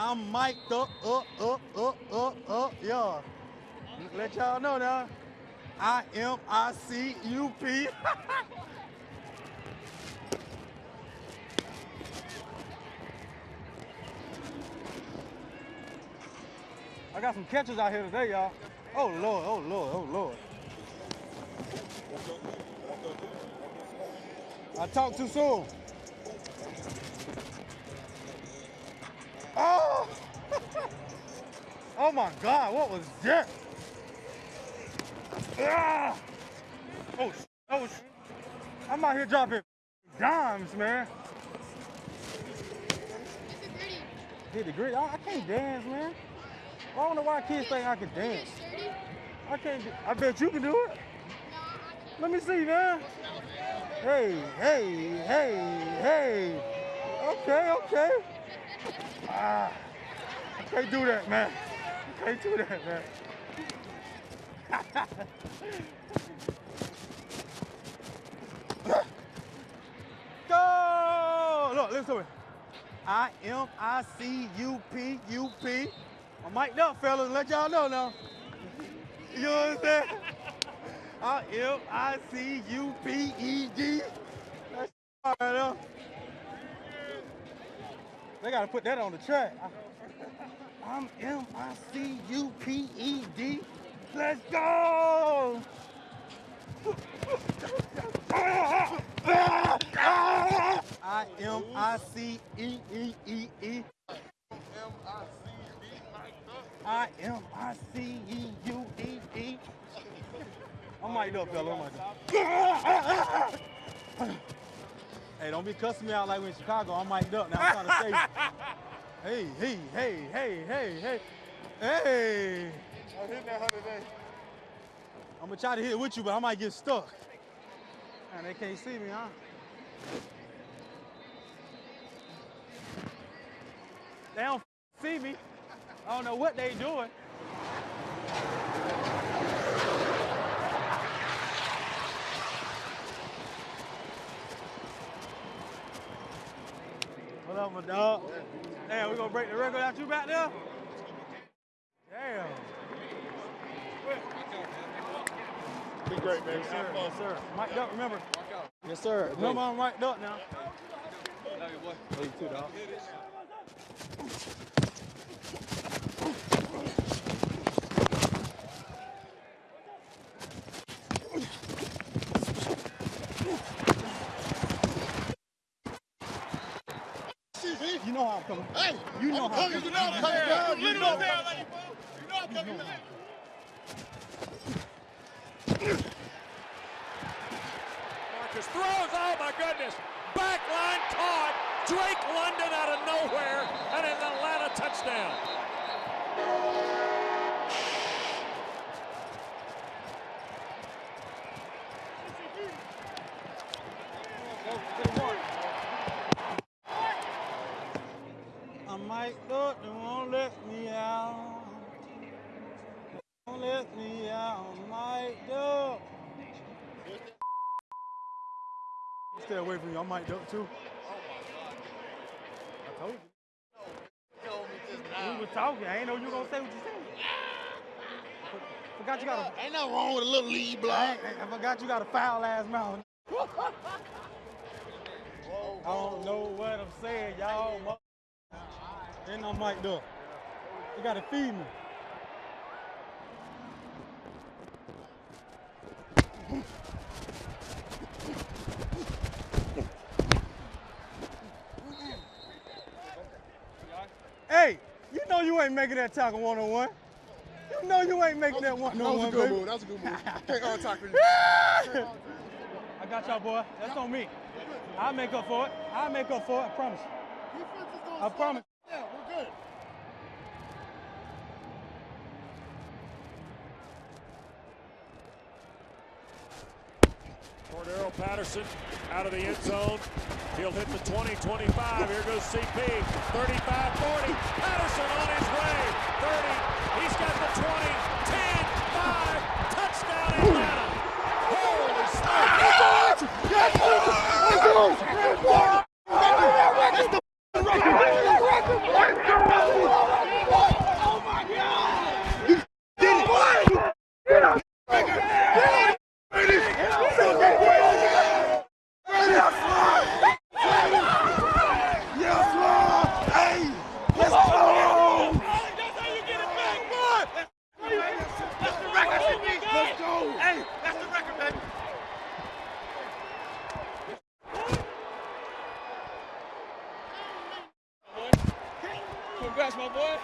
I'm mic'd up, up, up, up, up, up, yeah. Let y'all know now. I M I C U P. I got some catches out here today, y'all. Oh Lord, oh Lord, oh Lord. I talked too soon. Oh! oh my God, what was that? Ah! Oh, oh, I'm out here dropping dimes, man. Hit the grid. I, I can't dance, man. I don't know why kids think I can dance. I can't. I bet you can do it. Let me see, man. Hey, hey, hey, hey. Okay, okay. Ah, I can't do that, man. I can't do that, man. Go! Look, listen to me. I M I C U P U P. I'm mic'd up, fellas. Let y'all know now. You know what I'm saying? I M I C U P E D. That's all right now. They gotta put that on the track. I'm M I C U P E D. Let's go! I M I C E E E E. I M I C E U E E. I'm mic'd up, fella. I'm mic'd up. Hey, don't be cussing me out like we in Chicago. I'm mic'd up now. I'm trying to say, hey, hey, hey, hey, hey, hey, hey. I'm hitting that 100 today. I'm gonna try to hit it with you, but I might get stuck. And they can't see me, huh? They don't see me. I don't know what they doing. Up, my dog? Damn, we gonna break the record out you back there? Damn. Be great, man. Yes, sir. Yes, sir. Mike Duck, remember? Yes, sir. Remember I'm Mike Duck now. Love you, boy. Love you too, dog. You know how I'm coming. Hey, You know I'm how coming. You know I'm coming down. You know, down like you, fool. You know I'm coming down. Marcus throws. Oh my goodness. Back line caught. Drake London out of nowhere and an Atlanta touchdown. I'm mic'd up, they won't let me out. Don't let me out, I'm mic'd up. Stay away from you, I'm mic'd up too. I told you. We were talking, I ain't know you were gonna say what you said. Forgot you got a, Ain't nothing wrong with a little lead block. ain't- I forgot you got a foul ass mouth. I don't know what I'm saying, y'all. And I'm mic'd up. You gotta feed me. Hey, you know you ain't making that tackle one on one. You know you ain't making that one That on was a good baby. move. That was a good move. Can't hard tackle. I got y'all, boy. That's on me. I'll make up for it. I'll make up for it. I promise. I promise. Yeah, we're good. Cordarrelle Patterson out of the end zone. He'll hit the 20, 25. Here goes CP. 35, 40. Patterson on his way. 30. He's got the 20, 10, 5. Touchdown Atlanta. Holy smokes. That's the record. My boy.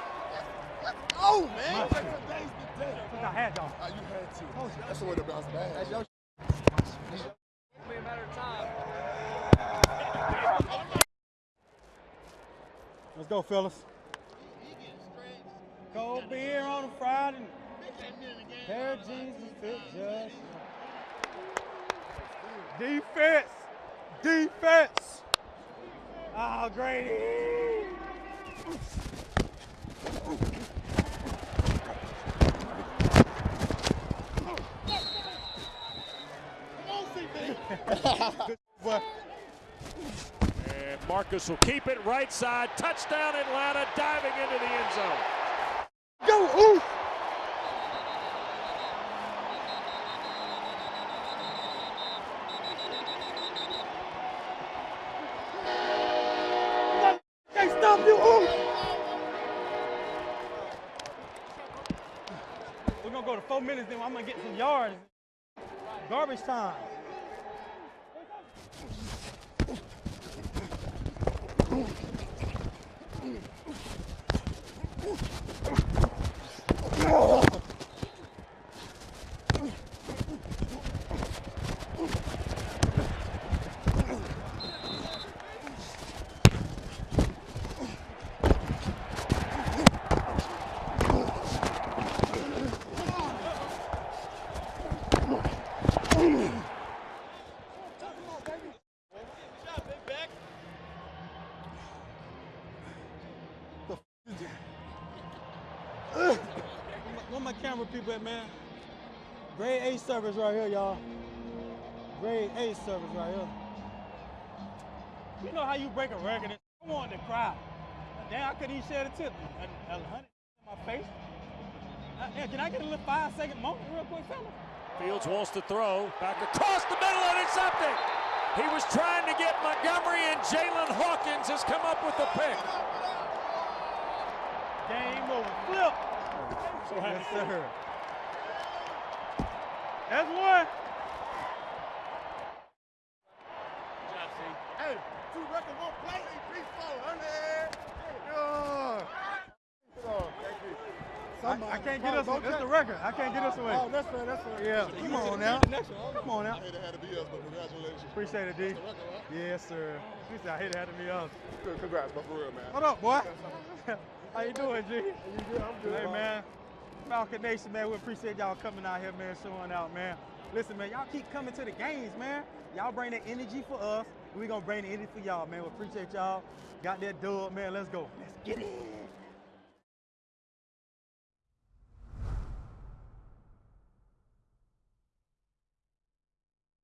Oh, man. Today's the day. I had y'all. Oh, you had to. That's the way to bounce back. That's your Let's go, fellas. Cold beer on a Friday. Pair of jeans to fit just. Defense. Defense. Oh, Grady. And Marcus will keep it right side. Touchdown Atlanta, diving into the end zone. Go, ooh. Stop you, ooh. Four minutes, then I'm gonna get some yards. Garbage time. Where my camera people at, man? Grade A service right here, y'all. Grade A service right here. You know how you break a record? I wanted to cry. Damn, I couldn't even share the tip. A, a hundred in my face. Uh, yeah, can I get a little five second moment real quick, fella? Fields wants to throw back across the middle and it's something. He was trying to get Montgomery and Jaylinn Hawkins has come up with the pick. Game over. Flip. So Yes, happy for you. sir. That's one. Hey, two record, one play, three, four hundred. Yeah. Oh, thank you. I, I can't get us. That's the record. I can't get us away. Oh, that's fair, that's fair. Yeah, come on now. Come on now. I hate it had to be us, but congratulations. Appreciate it, D. The record, right? Yes, sir. He said I hate it had to be us. Congrats, but for real, man. What up, boy? How you doing, G? You good? I'm good. Hey, bro. man. Falcon Nation, man. We appreciate y'all coming out here, man, showing out, man. Listen, man, y'all keep coming to the games, man. Y'all bring the energy for us. We gonna bring the energy for y'all, man. We appreciate y'all. Got that dub, man. Let's go. Let's get it.